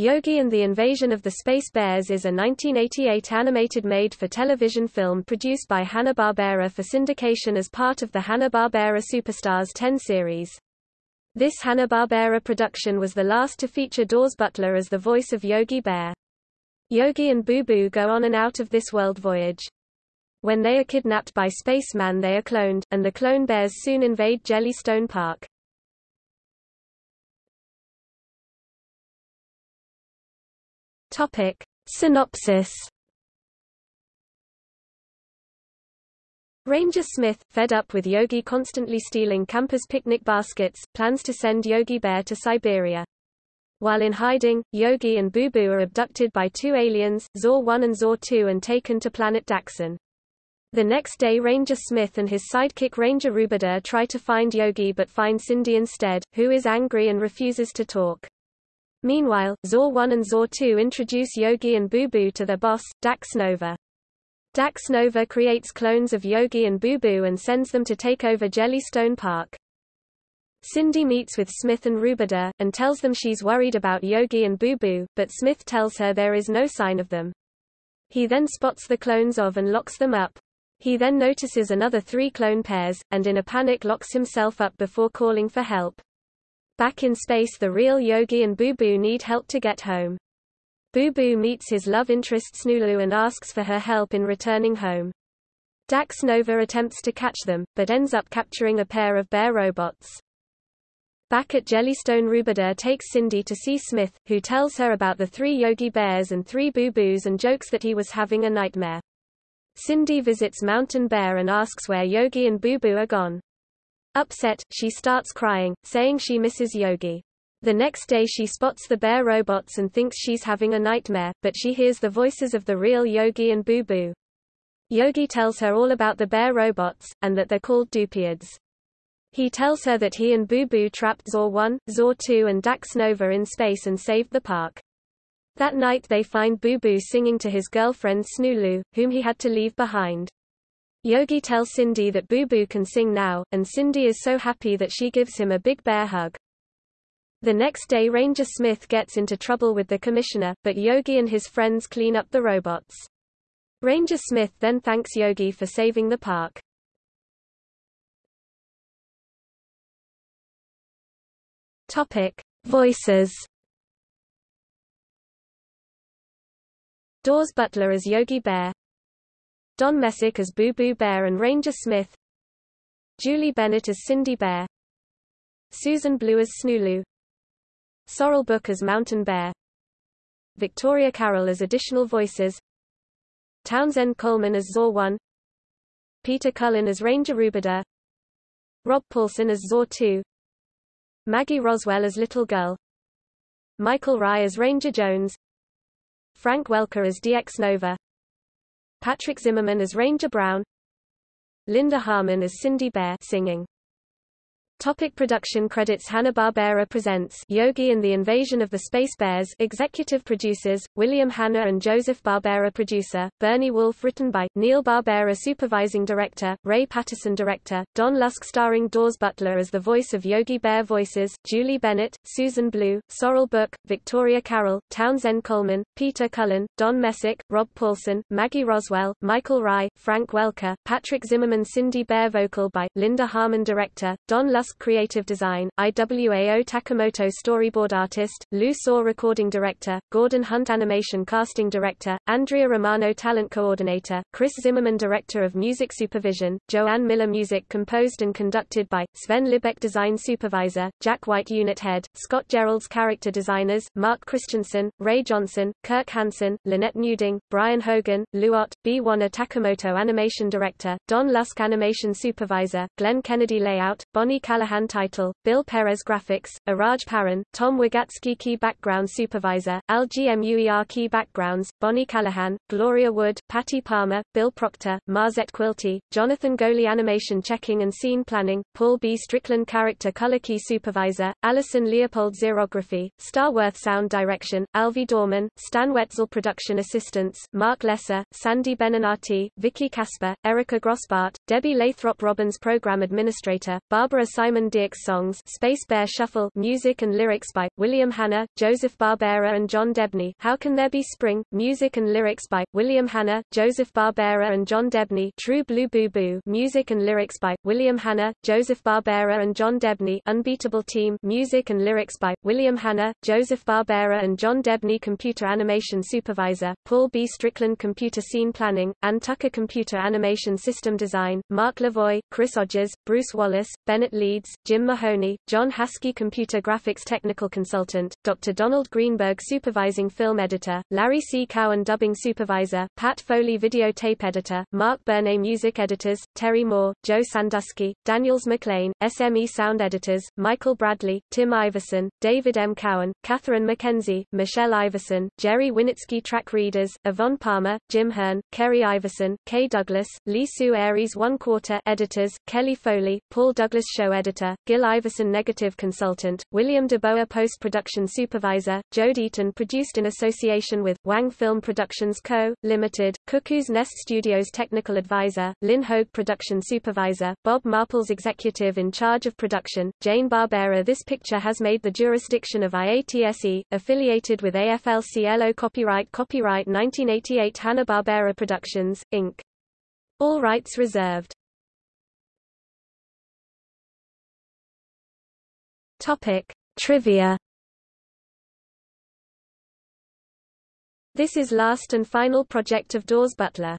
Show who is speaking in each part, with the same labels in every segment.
Speaker 1: Yogi and the Invasion of the Space Bears is a 1988 animated made-for-television film produced by Hanna-Barbera for syndication as part of the Hanna-Barbera Superstars 10 series. This Hanna-Barbera production was the last to feature Daws Butler as the voice of Yogi Bear. Yogi and Boo Boo go on an out-of-this-world voyage. When they are kidnapped by Spaceman they are cloned, and the clone bears soon invade Jellystone Park. Topic. Synopsis Ranger Smith, fed up with Yogi constantly stealing campers' picnic baskets, plans to send Yogi Bear to Siberia. While in hiding, Yogi and Boo Boo are abducted by two aliens, Zor 1 and Zor 2 and taken to planet Daxon. The next day Ranger Smith and his sidekick Ranger Rubidur try to find Yogi but find Cindy instead, who is angry and refuses to talk. Meanwhile, Zor 1 and Zor 2 introduce Yogi and Boo Boo to their boss, Dax Nova. Dax Nova creates clones of Yogi and Boo Boo and sends them to take over Jellystone Park. Cindy meets with Smith and Rubidur, and tells them she's worried about Yogi and Boo Boo, but Smith tells her there is no sign of them. He then spots the clones of and locks them up. He then notices another three clone pairs, and in a panic locks himself up before calling for help. Back in space the real Yogi and Boo Boo need help to get home. Boo Boo meets his love interest Snulu and asks for her help in returning home. Dax Nova attempts to catch them, but ends up capturing a pair of bear robots. Back at Jellystone Rubidur takes Cindy to see Smith, who tells her about the three Yogi Bears and three Boo Boos and jokes that he was having a nightmare. Cindy visits Mountain Bear and asks where Yogi and Boo Boo are gone. Upset, she starts crying, saying she misses Yogi. The next day she spots the bear robots and thinks she's having a nightmare, but she hears the voices of the real Yogi and Boo Boo. Yogi tells her all about the bear robots, and that they're called Dupeids. He tells her that he and Boo Boo trapped Zor 1, Zor 2 and Dax Nova in space and saved the park. That night they find Boo Boo singing to his girlfriend Snulu, whom he had to leave behind. Yogi tells Cindy that Boo Boo can sing now, and Cindy is so happy that she gives him a big bear hug. The next day Ranger Smith gets into trouble with the commissioner, but Yogi and his friends clean up the robots. Ranger Smith then thanks Yogi for saving the park. Topic. Voices Daws Butler as Yogi Bear Don Messick as Boo Boo Bear and Ranger Smith. Julie Bennett as Cindy Bear. Susan Blue as Snulu. Sorrell Booke as Mountain Bear. Victoria Carroll as additional voices. Townsend Coleman as Zor 1 Peter Cullen as Ranger Rubida, Rob Paulsen as Zor 2 Maggie Roswell as Little Girl. Michael Rye as Ranger Jones. Frank Welker as Dax Nova Patrick Zimmerman as Ranger Brown. Linda Harmon as Cindy Bear singing Topic production credits Hanna-Barbera presents Yogi and the Invasion of the Space Bears Executive producers, William Hanna and Joseph Barbera producer, Bernie Wolf written by, Neil Barbera supervising director, Ray Patterson director, Don Lusk starring Daws Butler as the voice of Yogi Bear voices, Julie Bennett, Susan Blue, Sorrell Booke, Victoria Carroll, Townsend Coleman, Peter Cullen, Don Messick, Rob Paulsen, Maggie Roswell, Michael Rye, Frank Welker, Patrick Zimmerman Cindy Bear vocal by, Linda Harmon director, Don Lusk Creative Design, IWAO Takamoto Storyboard Artist, Lou Saw Recording Director, Gordon Hunt Animation Casting Director, Andrea Romano Talent Coordinator, Chris Zimmerman Director of Music Supervision, Joanne Miller Music composed and conducted by, Sven Libaek Design Supervisor, Jack White Unit Head, Scott Jeralds Character Designers, Mark Christensen, Ray Johnson, Kirk Hansen, Lynette Newding, Brian Hogan, Luot, B. Warner Takamoto Animation Director, Don Lusk Animation Supervisor, Glenn Kennedy Layout, Bonnie Callahan Callahan title, Bill Perez graphics, Iraj Paran, Tom Wogatzke key background supervisor, Al GMUER key backgrounds, Bonnie Callahan, Gloria Wood, Patty Palmer, Bill Proctor, Marzette Quilty, Jonathan Goley animation checking and scene planning, Paul B. Strickland character color key supervisor, Allison Leopold xerography, Starworth sound direction, Alvi Dorman, Stan Wetzel production assistants, Mark Lesser, Sandy Benanati, Vicky Casper, Erica Grossbart, Debbie Lathrop Robbins program administrator, Barbara Simon Simon Dierckx songs Space Bear Shuffle music and lyrics by, William Hanna, Joseph Barbera and John Debney. How Can There Be Spring, music and lyrics by, William Hanna, Joseph Barbera and John Debney. True Blue Boo Boo music and lyrics by, William Hanna, Joseph Barbera and John Debney. Unbeatable Team music and lyrics by, William Hanna, Joseph Barbera and John Debney. Computer Animation Supervisor, Paul B. Strickland. Computer Scene Planning, Ann Tucker Computer Animation System Design, Mark Lavoie, Chris Odgers, Bruce Wallace, Bennett Leeds, Jim Mahoney, John Haskey Computer Graphics Technical Consultant, Dr. Donald Greenberg Supervising Film Editor, Larry C. Cowan Dubbing Supervisor, Pat Foley Videotape Editor, Mark Burney Music Editors, Terry Moore, Joe Sandusky, Daniels McLean, SME Sound Editors, Michael Bradley, Tim Iverson, David M. Cowan, Catherine McKenzie, Michelle Iverson, Jerry Winitsky Track Readers, Yvonne Palmer, Jim Hearn, Kerry Iverson, Kay Douglas, Lee Sue Aries One Quarter Editors, Kelly Foley, Paul Douglas Show Editor, Gil Iverson Negative Consultant, William DeBoer Post-Production Supervisor, Joe Deaton Produced in association with, Wang Film Productions Co., Limited, Cuckoo's Nest Studios Technical Advisor, Lynn Hogue Production Supervisor, Bob Marples Executive in charge of production, Jane Barbera This picture has made the jurisdiction of IATSE, affiliated with AFL-CIO Copyright Copyright 1988 Hanna-Barbera Productions, Inc. All rights reserved. Topic: Trivia. This is last and final project of Daws Butler.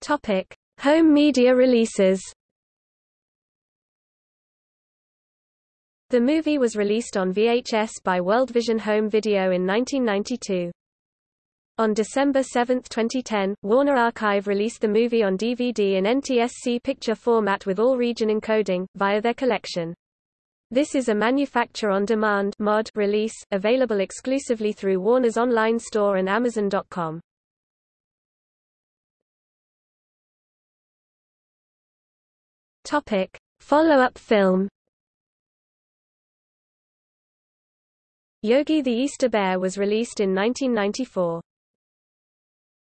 Speaker 1: Topic: Home media releases. The movie was released on VHS by World Vision Home Video in 1992. On December 7, 2010, Warner Archive released the movie on DVD in NTSC picture format with all region encoding, via their collection. This is a manufacture-on-demand mod release, available exclusively through Warner's online store and Amazon.com. Follow-up film. Yogi the Easter Bear was released in 1994.